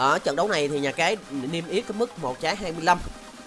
ở trận đấu này thì nhà cái niêm yết cái mức một trái 25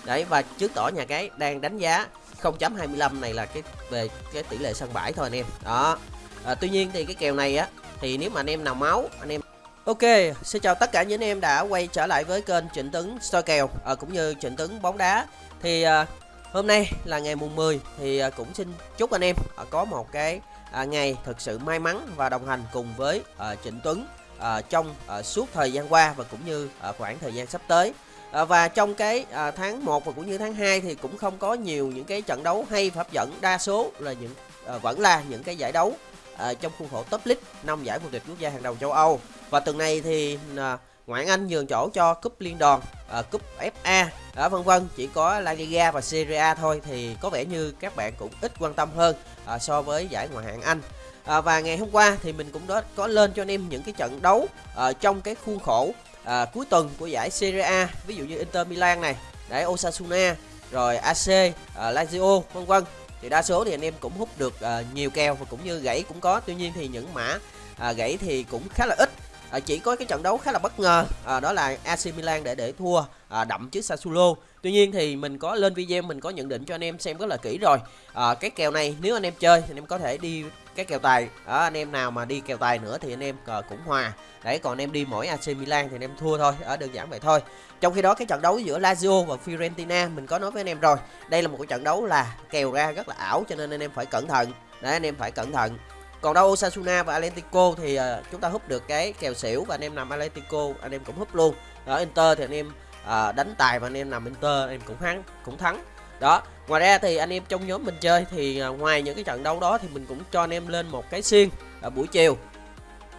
đấy và trước tỏ nhà cái đang đánh giá 0.25 này là cái về cái tỷ lệ sân bãi thôi anh em. Đó. À, tuy nhiên thì cái kèo này á thì nếu mà anh em nào máu anh em Ok, xin chào tất cả những anh em đã quay trở lại với kênh Trịnh Tấn soi kèo à, cũng như Trịnh Tấn bóng đá. Thì à, hôm nay là ngày mùng 10 thì à, cũng xin chúc anh em à, có một cái à, ngày thật sự may mắn và đồng hành cùng với à, Trịnh Tuấn à, trong à, suốt thời gian qua và cũng như à, khoảng thời gian sắp tới. À, và trong cái à, tháng 1 và cũng như tháng 2 thì cũng không có nhiều những cái trận đấu hay và hấp dẫn, đa số là những à, vẫn là những cái giải đấu à, trong khuôn khổ top league năm giải vô địch quốc gia hàng đầu châu Âu. Và tuần này thì à, ngoại Anh nhường chỗ cho cúp liên đoàn, à, cúp FA, à, vân vân, chỉ có La Liga và Serie A thôi thì có vẻ như các bạn cũng ít quan tâm hơn à, so với giải ngoại hạng Anh. À, và ngày hôm qua thì mình cũng đó có lên cho anh em những cái trận đấu à, trong cái khuôn khổ à, cuối tuần của giải Serie A, ví dụ như Inter Milan này, đấy Osasuna, rồi AC, à, Lazio, vân vân. Thì đa số thì anh em cũng hút được à, nhiều kèo và cũng như gãy cũng có. Tuy nhiên thì những mã à, gãy thì cũng khá là ít à, chỉ có cái trận đấu khá là bất ngờ à, đó là AC Milan để để thua à, đậm trước Sassuolo tuy nhiên thì mình có lên video mình có nhận định cho anh em xem rất là kỹ rồi à, cái kèo này nếu anh em chơi thì anh em có thể đi cái kèo tài đó, anh em nào mà đi kèo tài nữa thì anh em à, cũng hòa đấy còn anh em đi mỗi AC Milan thì anh em thua thôi ở đơn giản vậy thôi trong khi đó cái trận đấu giữa Lazio và Fiorentina mình có nói với anh em rồi đây là một cái trận đấu là kèo ra rất là ảo cho nên anh em phải cẩn thận đấy anh em phải cẩn thận còn đâu Osasuna và Atletico thì uh, chúng ta hút được cái kèo xỉu và anh em nằm Atletico anh em cũng hút luôn ở Inter thì anh em uh, đánh tài và anh em nằm Inter anh em cũng thắng cũng thắng đó ngoài ra thì anh em trong nhóm mình chơi thì à, ngoài những cái trận đấu đó thì mình cũng cho anh em lên một cái xiên ở buổi chiều.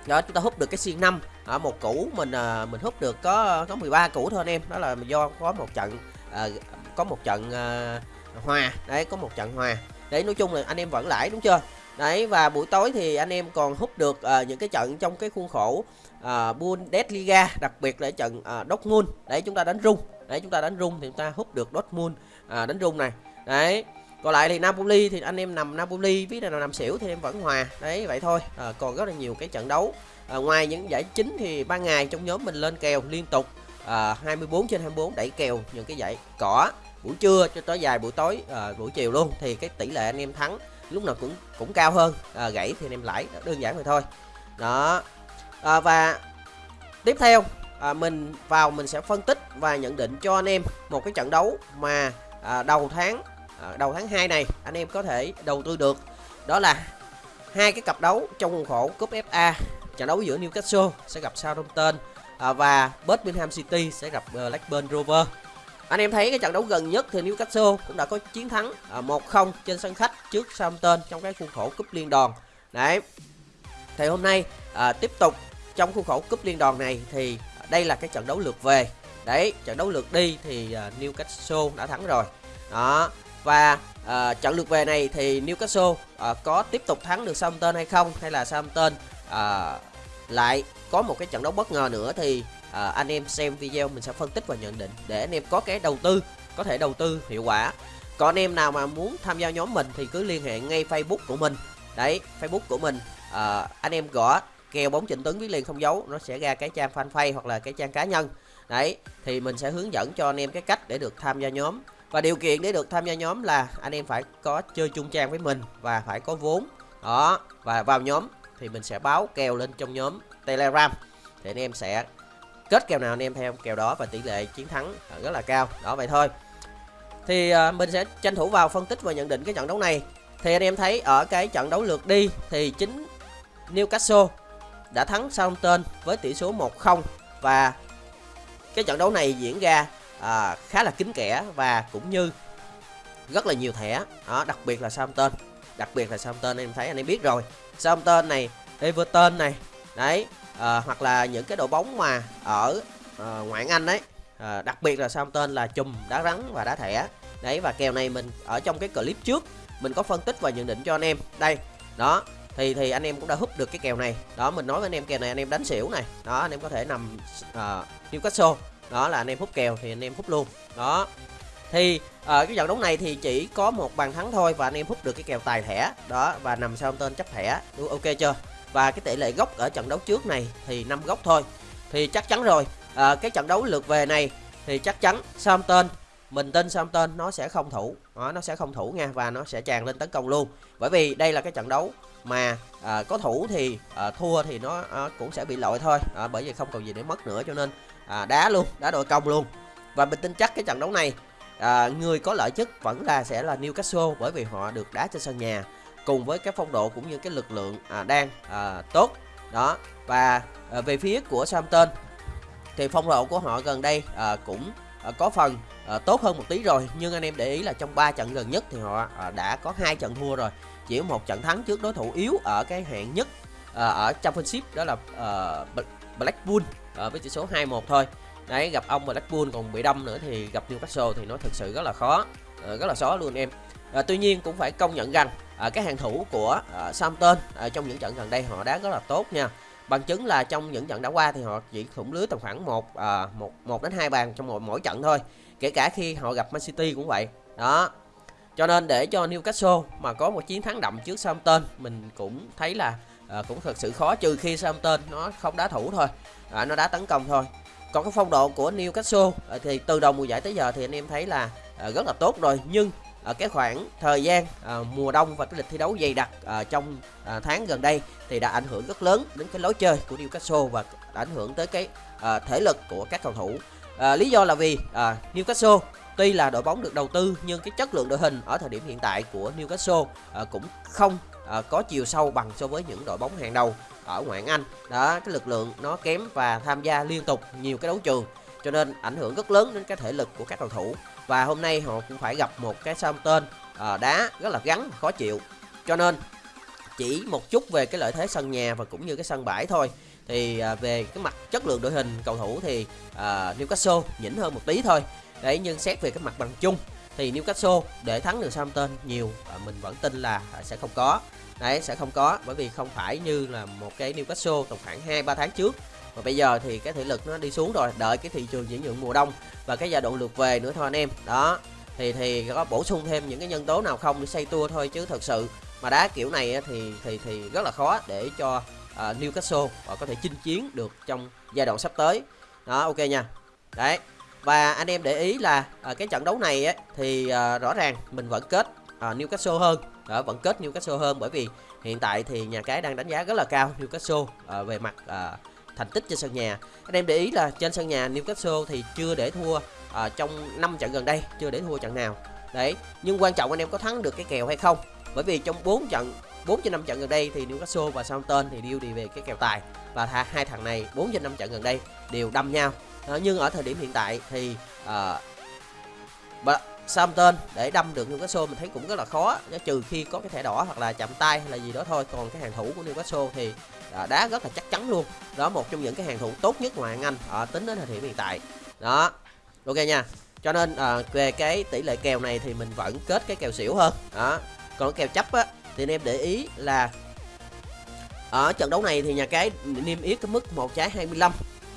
Đó chúng ta hút được cái xiên 5 ở một củ mình à, mình hút được có có 13 củ thôi anh em. Đó là do có một trận có một trận hòa. Đấy có một trận hòa. Đấy nói chung là anh em vẫn lãi đúng chưa? Đấy và buổi tối thì anh em còn hút được uh, những cái trận trong cái khuôn khổ uh, Bundesliga, đặc biệt là trận uh, Dortmund. Đấy chúng ta đánh rung. Đấy chúng ta đánh rung thì chúng ta hút được Dortmund uh, đánh rung này. Đấy. Còn lại thì Napoli thì anh em nằm Napoli, ví nào nằm xỉu thì em vẫn hòa. Đấy vậy thôi. À, còn rất là nhiều cái trận đấu. À, ngoài những giải chính thì ban ngày trong nhóm mình lên kèo liên tục à, 24 trên 24 đẩy kèo những cái giải cỏ buổi trưa cho tới dài buổi tối à, buổi chiều luôn thì cái tỷ lệ anh em thắng lúc nào cũng cũng cao hơn à, gãy thì anh em lãi đơn giản vậy thôi đó à, và tiếp theo à, mình vào mình sẽ phân tích và nhận định cho anh em một cái trận đấu mà à, đầu tháng à, đầu tháng 2 này anh em có thể đầu tư được đó là hai cái cặp đấu trong khuôn khổ cúp FA trận đấu giữa Newcastle sẽ gặp Southampton à, và Birmingham City sẽ gặp à, Blackburn Rovers anh em thấy cái trận đấu gần nhất thì Newcastle cũng đã có chiến thắng à, 1-0 trên sân khách trước Southampton trong cái khuôn khổ cúp liên đoàn. Đấy. Thì hôm nay à, tiếp tục trong khuôn khổ cúp liên đoàn này thì đây là cái trận đấu lượt về. Đấy, trận đấu lượt đi thì à, Newcastle đã thắng rồi. Đó. Và uh, trận lượt về này thì Newcastle uh, có tiếp tục thắng được Southampton hay không hay là Southampton uh, lại có một cái trận đấu bất ngờ nữa thì uh, anh em xem video mình sẽ phân tích và nhận định để anh em có cái đầu tư có thể đầu tư hiệu quả còn anh em nào mà muốn tham gia nhóm mình thì cứ liên hệ ngay Facebook của mình đấy Facebook của mình uh, anh em gõ kèo bóng chỉnh Tuấn viết liền không dấu nó sẽ ra cái trang fanpage hoặc là cái trang cá nhân. Đấy, thì mình sẽ hướng dẫn cho anh em cái cách để được tham gia nhóm. Và điều kiện để được tham gia nhóm là anh em phải có chơi chung trang với mình và phải có vốn. Đó, và vào nhóm thì mình sẽ báo kèo lên trong nhóm telegram. Thì anh em sẽ kết kèo nào anh em theo kèo đó và tỷ lệ chiến thắng rất là cao. Đó, vậy thôi. Thì à, mình sẽ tranh thủ vào phân tích và nhận định cái trận đấu này. Thì anh em thấy ở cái trận đấu lượt đi thì chính Newcastle đã thắng Southampton với tỷ số 1-0 và cái trận đấu này diễn ra à, khá là kín kẽ và cũng như rất là nhiều thẻ. Đó đặc biệt là Southampton. Đặc biệt là Southampton anh em thấy anh em biết rồi. Southampton này Everton này đấy à, hoặc là những cái đội bóng mà ở à, ngoại Anh đấy à, đặc biệt là Southampton là chùm đá rắn và đá thẻ. Đấy và kèo này mình ở trong cái clip trước mình có phân tích và nhận định cho anh em. Đây đó thì thì anh em cũng đã hút được cái kèo này. Đó mình nói với anh em kèo này anh em đánh xỉu này. Đó anh em có thể nằm uh, Newcastle. Đó là anh em hút kèo thì anh em hút luôn. Đó. Thì ở uh, cái trận đấu này thì chỉ có một bàn thắng thôi và anh em hút được cái kèo tài thẻ. Đó và nằm sau tên chấp thẻ. Ok chưa? Và cái tỷ lệ gốc ở trận đấu trước này thì năm gốc thôi. Thì chắc chắn rồi. Uh, cái trận đấu lượt về này thì chắc chắn Southampton mình tin Southampton nó sẽ không thủ. Đó, nó sẽ không thủ nha và nó sẽ tràn lên tấn công luôn. Bởi vì đây là cái trận đấu mà à, có thủ thì à, thua thì nó à, cũng sẽ bị lội thôi. À, bởi vì không còn gì để mất nữa cho nên à, đá luôn đá đội công luôn. Và mình tin chắc cái trận đấu này à, người có lợi nhất vẫn là sẽ là Newcastle bởi vì họ được đá trên sân nhà cùng với cái phong độ cũng như cái lực lượng à, đang à, tốt. Đó và à, về phía của Southampton thì phong độ của họ gần đây à, cũng à, có phần à, tốt hơn một tí rồi. Nhưng anh em để ý là trong 3 trận gần nhất thì họ à, đã có hai trận thua rồi chỉ một trận thắng trước đối thủ yếu ở cái hạng nhất à, ở Championship đó là ờ, à, Blackpool à, ờ, với tỷ số 2-1 thôi. Đấy gặp ông Blackpool còn bị đâm nữa thì gặp Newcastle thì nó thực sự rất là khó à, rất là khó luôn em. À, tuy nhiên cũng phải công nhận rằng à, cái hàng thủ của à, Southampton à, trong những trận gần đây họ đá rất là tốt nha. Bằng chứng là trong những trận đã qua thì họ chỉ thủng lưới tầm khoảng một à, một một đến hai bàn trong mỗi mỗi trận thôi. Kể cả khi họ gặp Man City cũng vậy. Đó cho nên để cho Newcastle mà có một chiến thắng đậm trước Southampton mình cũng thấy là à, cũng thật sự khó trừ khi Southampton nó không đá thủ thôi. À, nó đá tấn công thôi. Còn cái phong độ của Newcastle à, thì từ đầu mùa giải tới giờ thì anh em thấy là à, rất là tốt rồi. Nhưng ở cái khoảng thời gian à, mùa đông và cái lịch thi đấu dày đặc à, trong à, tháng gần đây thì đã ảnh hưởng rất lớn đến cái lối chơi của Newcastle và ảnh hưởng tới cái à, thể lực của các cầu thủ. À, lý do là vì à, Newcastle tuy là đội bóng được đầu tư nhưng cái chất lượng đội hình ở thời điểm hiện tại của Newcastle à, cũng không à, có chiều sâu bằng so với những đội bóng hàng đầu ở ngoại hạng Anh. Đó cái lực lượng nó kém và tham gia liên tục nhiều cái đấu trường cho nên ảnh hưởng rất lớn đến cái thể lực của các cầu thủ. Và hôm nay họ cũng phải gặp một cái Southampton à, đá rất là gắn khó chịu. Cho nên chỉ một chút về cái lợi thế sân nhà và cũng như cái sân bãi thôi thì à, về cái mặt chất lượng đội hình cầu thủ thì à, Newcastle nhỉnh hơn một tí thôi. Đấy nhưng xét về cái mặt bằng chung thì Newcastle để thắng được Southampton nhiều à, mình vẫn tin là à, sẽ không có. Đấy sẽ không có bởi vì không phải như là một cái Newcastle tầm khoảng 2 3 tháng trước. Và bây giờ thì cái thể lực nó đi xuống rồi đợi cái thị trường chuyển nhượng mùa đông và cái giai đoạn lượt về nữa thôi anh em. Đó thì thì có bổ sung thêm những cái nhân tố nào không để xây tua thôi chứ thật sự mà đá kiểu này thì thì thì rất là khó để cho uh, Newcastle và có thể chinh chiến được trong giai đoạn sắp tới. Đó ok nha. Đấy và anh em để ý là uh, cái trận đấu này ấy, thì uh, rõ ràng mình vẫn kết uh, Newcastle hơn. Đó, vẫn kết Newcastle hơn bởi vì hiện tại thì nhà cái đang đánh giá rất là cao Newcastle uh, về mặt uh, thành tích trên sân nhà. Anh em để ý là trên sân nhà Newcastle thì chưa để thua à, trong 5 trận gần đây chưa để thua trận nào. Đấy nhưng quan trọng anh em có thắng được cái kèo hay không? Bởi vì trong 4 trận 4 trên 5 trận gần đây thì Newcastle và Southampton thì đều đi về cái kèo tài. Và hai thằng này 4 trên 5 trận gần đây đều đâm nhau. À, nhưng ở thời điểm hiện tại thì à, Southampton để đâm được Newcastle mình thấy cũng rất là khó. Trừ khi có cái thẻ đỏ hoặc là chạm tay hay là gì đó thôi. Còn cái hàng thủ của Newcastle thì à, đá rất là chắc chắn luôn. Đó một trong những cái hàng thủ tốt nhất ngoài Anh à, tính đến thời điểm hiện tại. Đó ok nha. Cho nên à, về cái tỷ lệ kèo này thì mình vẫn kết cái kèo xỉu hơn. Đó còn kèo chấp á thì anh em để ý là ở trận đấu này thì nhà cái niêm yết cái mức một trái 25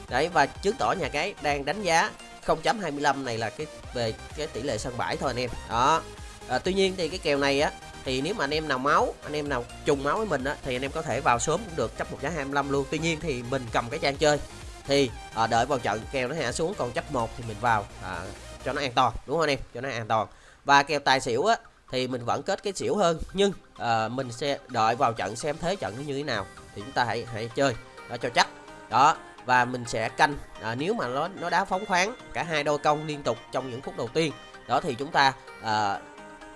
đấy và chứng tỏ nhà cái đang đánh giá 0.25 này là cái về cái tỷ lệ sân bãi thôi anh em. Đó. À, tuy nhiên thì cái kèo này á thì nếu mà anh em nào máu anh em nào trùng máu với mình á thì anh em có thể vào sớm cũng được chấp một giá 25 luôn. Tuy nhiên thì mình cầm cái trang chơi thì à, đợi vào trận kèo nó hạ xuống còn chấp một thì mình vào à, cho nó an toàn đúng không anh em? Cho nó an toàn. Và kèo tài xỉu á thì mình vẫn kết cái xỉu hơn. Nhưng à, mình sẽ đợi vào trận xem thế trận nó như thế nào thì chúng ta hãy hãy chơi. Đó cho chắc. Đó và mình sẽ canh. À, nếu mà nó nó đá phóng khoáng cả hai đôi công liên tục trong những phút đầu tiên đó thì chúng ta à,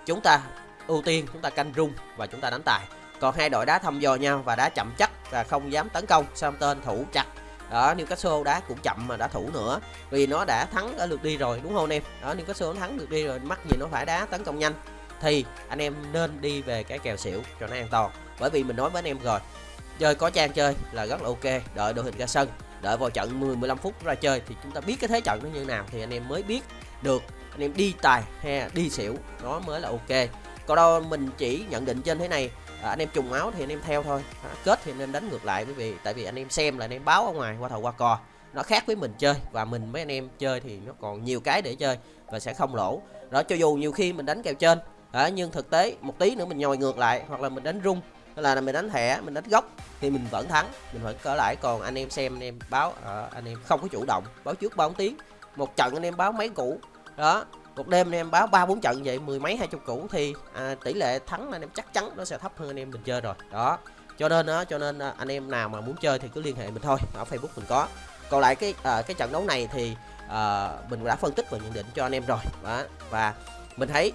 chúng ta ưu tiên chúng ta canh rung và chúng ta đánh tài. Còn hai đội đá thăm dò nhau và đá chậm chắc và không dám tấn công tên thủ chặt. Đó Newcastle đá cũng chậm mà đã thủ nữa vì nó đã thắng ở lượt đi rồi đúng không em? Đó Newcastle nó thắng lượt đi rồi mắc gì nó phải đá tấn công nhanh thì anh em nên đi về cái kèo xỉu cho nó an toàn. Bởi vì mình nói với anh em rồi chơi có trang chơi là rất là ok đợi đội hình ra sân đợi vào trận 10 15 phút ra chơi thì chúng ta biết cái thế trận nó như nào thì anh em mới biết được. Anh em đi tài hay đi xỉu nó mới là ok. Còn đâu mình chỉ nhận định trên thế này à, anh em trùng máu thì anh em theo thôi. À, kết thì anh em đánh ngược lại bởi vì tại vì anh em xem là anh em báo ở ngoài qua thầu qua cò. Nó khác với mình chơi và mình với anh em chơi thì nó còn nhiều cái để chơi và sẽ không lỗ. Đó cho dù nhiều khi mình đánh kèo trên à, nhưng thực tế một tí nữa mình nhồi ngược lại hoặc là mình đánh rung là mình đánh thẻ mình đánh gốc thì mình vẫn thắng. Mình vẫn cỡ lại còn anh em xem anh em báo à, anh em không có chủ động báo trước báo tiếng. Một trận anh em báo mấy củ? Đó một đêm anh em báo ba bốn trận vậy mười mấy hai chục củ thì à, tỷ lệ thắng anh em chắc chắn nó sẽ thấp hơn anh em mình chơi rồi. Đó cho nên đó cho nên à, anh em nào mà muốn chơi thì cứ liên hệ mình thôi ở facebook mình có. Còn lại cái à, cái trận đấu này thì à, mình đã phân tích và nhận định cho anh em rồi. Đó. và mình thấy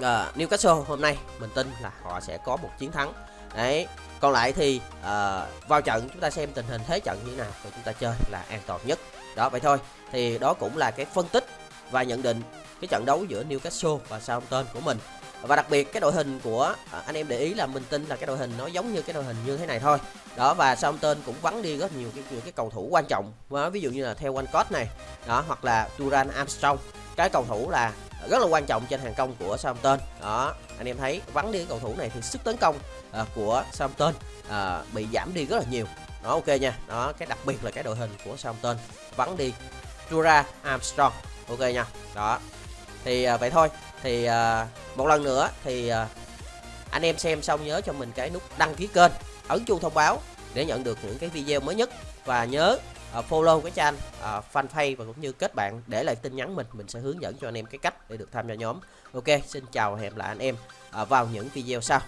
uh, Newcastle hôm nay mình tin là họ sẽ có một chiến thắng. Đấy còn lại thì uh, vào trận chúng ta xem tình hình thế trận như thế nào và chúng ta chơi là an toàn nhất. Đó vậy thôi. Thì đó cũng là cái phân tích và nhận định cái trận đấu giữa Newcastle và Southampton của mình. Và đặc biệt cái đội hình của ờ, anh em để ý là mình tin là cái đội hình nó giống như cái đội hình như thế này thôi. Đó và Southampton cũng vắng đi rất nhiều cái những cái cầu thủ quan trọng. Ví dụ như là theo Walcott này đó hoặc là Duran Armstrong. Cái cầu thủ là rất là quan trọng trên hàng công của Southampton. Đó anh em thấy vắng đi cái cầu thủ này thì sức tấn công uh, của Southampton uh, bị giảm đi rất là nhiều. Đó ok nha. Đó cái đặc biệt là cái đội hình của Southampton. Vắng đi Tura Armstrong. Ok nha. Đó. Thì uh, vậy thôi. Thì uh, một lần nữa thì uh, anh em xem xong nhớ cho mình cái nút đăng ký kênh ấn chuông thông báo để nhận được những cái video mới nhất. Và nhớ uh, follow cái trang uh, fanpage và cũng như kết bạn để lại tin nhắn mình mình sẽ hướng dẫn cho anh em cái cách để được tham gia nhóm. Ok xin chào và hẹn lại anh em uh, vào những video sau.